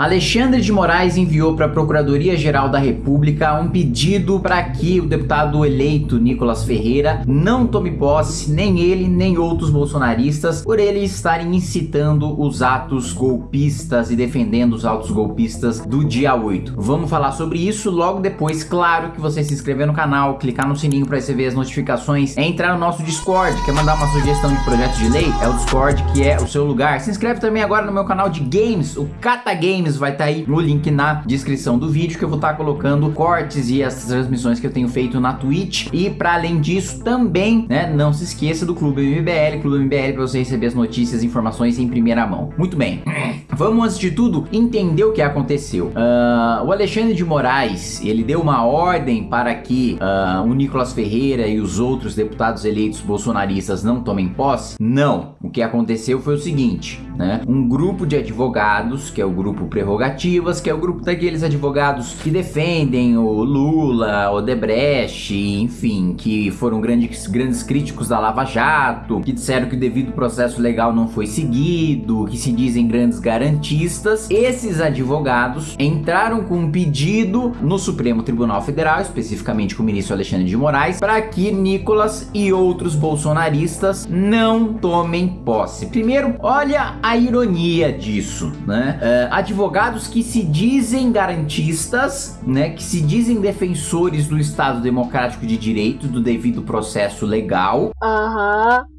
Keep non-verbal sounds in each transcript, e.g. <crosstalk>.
Alexandre de Moraes enviou para a Procuradoria-Geral da República um pedido para que o deputado eleito Nicolas Ferreira não tome posse, nem ele, nem outros bolsonaristas, por eles estarem incitando os atos golpistas e defendendo os atos golpistas do dia 8. Vamos falar sobre isso logo depois, claro que você se inscrever no canal, clicar no sininho para receber as notificações, é entrar no nosso Discord, quer mandar uma sugestão de projeto de lei? É o Discord que é o seu lugar. Se inscreve também agora no meu canal de games, o Cata Games, Games vai estar tá aí no link na descrição do vídeo que eu vou estar tá colocando cortes e as transmissões que eu tenho feito na Twitch e para além disso também, né, não se esqueça do Clube MBL, Clube MBL para você receber as notícias e informações em primeira mão. Muito bem, vamos antes de tudo entender o que aconteceu. Uh, o Alexandre de Moraes, ele deu uma ordem para que uh, o Nicolas Ferreira e os outros deputados eleitos bolsonaristas não tomem posse? Não. O que aconteceu foi o seguinte, né, um grupo de advogados, que é o grupo prerrogativas, que é o grupo daqueles advogados que defendem o Lula, o Debrecht, enfim, que foram grandes, grandes críticos da Lava Jato, que disseram que o devido processo legal não foi seguido, que se dizem grandes garantistas. Esses advogados entraram com um pedido no Supremo Tribunal Federal, especificamente com o ministro Alexandre de Moraes, para que Nicolas e outros bolsonaristas não tomem posse. Primeiro, olha a ironia disso, né? Advogados advogados que se dizem garantistas, né, que se dizem defensores do Estado Democrático de Direito, do devido processo legal. Aham. Uhum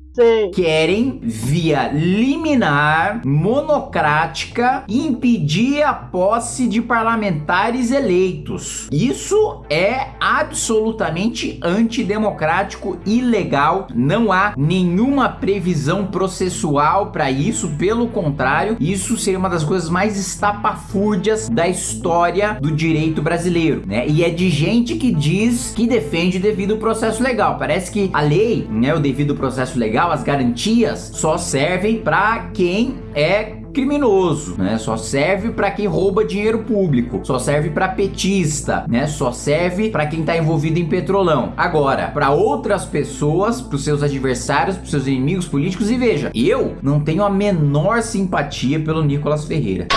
querem, via liminar, monocrática, impedir a posse de parlamentares eleitos. Isso é absolutamente antidemocrático, ilegal, não há nenhuma previsão processual para isso, pelo contrário, isso seria uma das coisas mais estapafúrdias da história do direito brasileiro, né? E é de gente que diz que defende devido processo legal. Parece que a lei, né, o devido processo legal as garantias só servem para quem é criminoso, né? Só serve para quem rouba dinheiro público, só serve para petista, né? Só serve para quem tá envolvido em petrolão. Agora, para outras pessoas, para seus adversários, para seus inimigos políticos e veja, eu não tenho a menor simpatia pelo Nicolas Ferreira.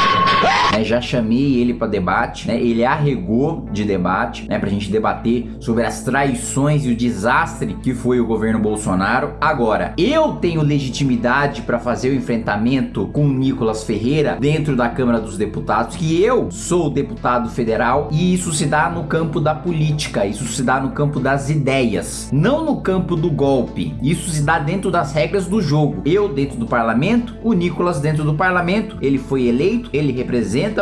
Né, já chamei ele para debate, né, ele arregou de debate, né, pra gente debater sobre as traições e o desastre que foi o governo Bolsonaro. Agora, eu tenho legitimidade para fazer o enfrentamento com o Nicolas Ferreira dentro da Câmara dos Deputados, que eu sou deputado federal e isso se dá no campo da política, isso se dá no campo das ideias, não no campo do golpe. Isso se dá dentro das regras do jogo. Eu dentro do parlamento, o Nicolas dentro do parlamento, ele foi eleito, ele representa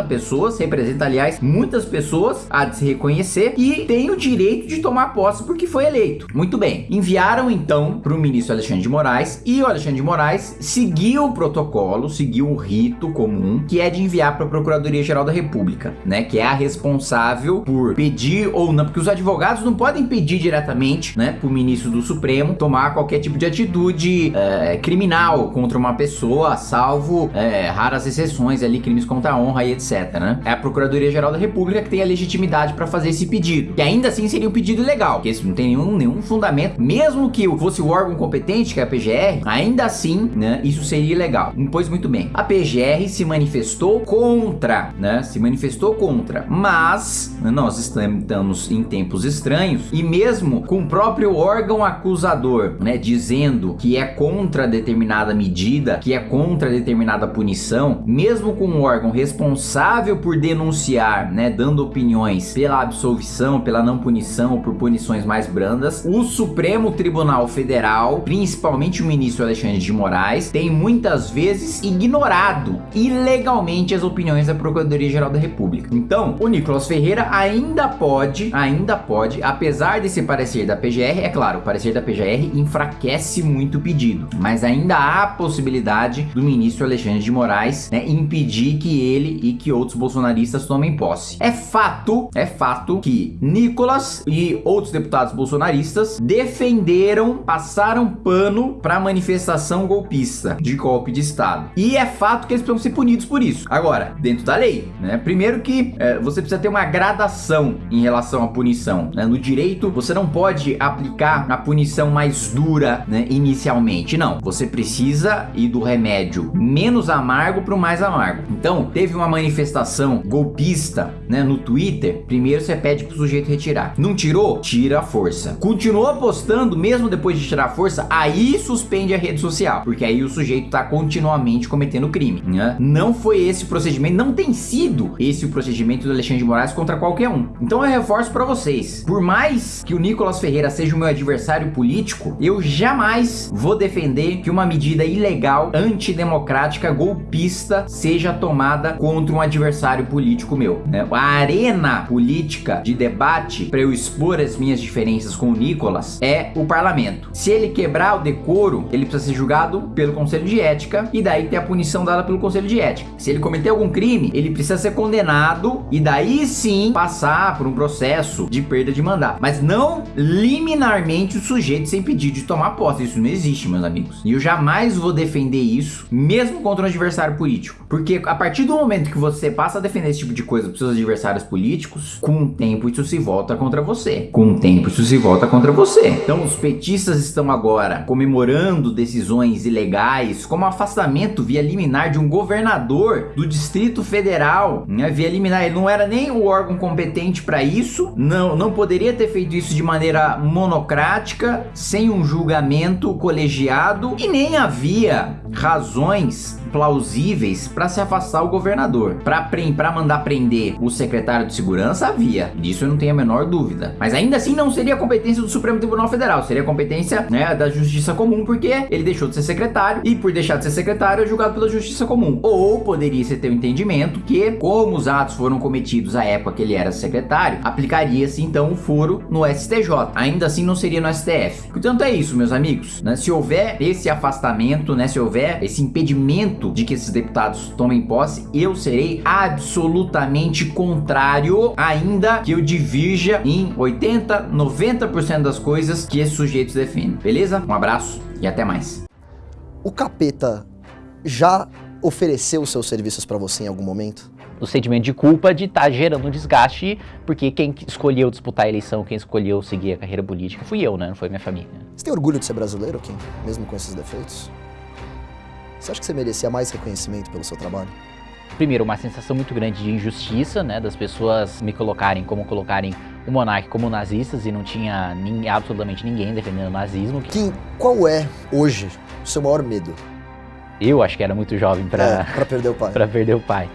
pessoas, representa aliás muitas pessoas, há de se reconhecer e tem o direito de tomar posse porque foi eleito. Muito bem, enviaram então para o ministro Alexandre de Moraes e o Alexandre de Moraes seguiu o protocolo, seguiu o rito comum, que é de enviar para a Procuradoria-Geral da República, né, que é a responsável por pedir ou não, porque os advogados não podem pedir diretamente, né, para o ministro do Supremo tomar qualquer tipo de atitude é, criminal contra uma pessoa, salvo é, raras exceções ali, crimes contra a honra e etc, né? É a Procuradoria-Geral da República que tem a legitimidade para fazer esse pedido, que ainda assim seria um pedido legal, porque isso não tem nenhum, nenhum fundamento, mesmo que fosse o órgão competente, que é a PGR, ainda assim, né, isso seria ilegal. Pois muito bem, a PGR se manifestou contra, né, se manifestou contra, mas nós estamos em tempos estranhos e mesmo com o próprio órgão acusador, né, dizendo que é contra determinada medida, que é contra determinada punição, mesmo com o órgão responsável por denunciar, né, dando opiniões pela absolvição, pela não punição ou por punições mais brandas, o Supremo Tribunal Federal, principalmente o ministro Alexandre de Moraes, tem muitas vezes ignorado ilegalmente as opiniões da Procuradoria-Geral da República. Então, o Nicolas Ferreira ainda pode, ainda pode, apesar desse parecer da PGR, é claro, o parecer da PGR enfraquece muito o pedido, mas ainda há a possibilidade do ministro Alexandre de Moraes né, impedir que ele e que outros bolsonaristas tomem posse. É fato, é fato que Nicolas e outros deputados bolsonaristas defenderam, passaram pano para manifestação golpista de golpe de Estado. E é fato que eles precisam ser punidos por isso. Agora, dentro da lei, né? Primeiro que é, você precisa ter uma gradação em relação à punição. Né? No direito, você não pode aplicar a punição mais dura né, inicialmente. Não, você precisa ir do remédio menos amargo para o mais amargo. Então, teve uma manifestação golpista, né, no Twitter, primeiro você pede pro sujeito retirar. Não tirou? Tira a força. Continuou postando mesmo depois de tirar a força, aí suspende a rede social, porque aí o sujeito tá continuamente cometendo crime, né? Não foi esse o procedimento, não tem sido esse o procedimento do Alexandre de Moraes contra qualquer um. Então eu reforço para vocês, por mais que o Nicolas Ferreira seja o meu adversário político, eu jamais vou defender que uma medida ilegal, antidemocrática, golpista seja tomada contra um adversário político meu. Né? A arena política de debate para eu expor as minhas diferenças com o Nicolas é o parlamento. Se ele quebrar o decoro, ele precisa ser julgado pelo Conselho de Ética e daí ter a punição dada pelo Conselho de Ética. Se ele cometer algum crime, ele precisa ser condenado e daí sim passar por um processo de perda de mandato. Mas não liminarmente o sujeito sem pedir de tomar posse. Isso não existe, meus amigos. E eu jamais vou defender isso, mesmo contra um adversário político. Porque a partir do momento que você passa a defender esse tipo de coisa para seus adversários políticos, com o tempo isso se volta contra você. Com o tempo isso se volta contra você. Então os petistas estão agora comemorando decisões ilegais, como afastamento via liminar de um governador do Distrito Federal, né? Via liminar, ele não era nem o órgão competente para isso, não, não poderia ter feito isso de maneira monocrática, sem um julgamento colegiado e nem havia razões plausíveis para se afastar o governador. Para mandar prender o secretário de segurança, havia. Disso eu não tenho a menor dúvida. Mas ainda assim não seria competência do Supremo Tribunal Federal, seria competência né, da Justiça Comum, porque ele deixou de ser secretário e por deixar de ser secretário é julgado pela Justiça Comum. Ou poderia se ter o um entendimento que, como os atos foram cometidos à época que ele era secretário, aplicaria-se então o foro no STJ. Ainda assim não seria no STF. Portanto é isso, meus amigos. Né? Se houver esse afastamento, né, se houver esse impedimento de que esses deputados tomem posse, eu serei absolutamente contrário, ainda que eu divirja em 80, 90% das coisas que esses sujeitos defendem. Beleza? Um abraço e até mais. O capeta já ofereceu seus serviços para você em algum momento? o sentimento de culpa de estar tá gerando um desgaste, porque quem escolheu disputar a eleição, quem escolheu seguir a carreira política fui eu, né? Não foi minha família. Você tem orgulho de ser brasileiro, Kim? Mesmo com esses defeitos? Você acha que você merecia mais reconhecimento pelo seu trabalho? Primeiro, uma sensação muito grande de injustiça, né, das pessoas me colocarem como colocarem o monarca como nazistas e não tinha nem, absolutamente ninguém defendendo o nazismo. Kim, qual é hoje o seu maior medo? Eu acho que era muito jovem para é, perder o pai. <laughs> para perder o pai.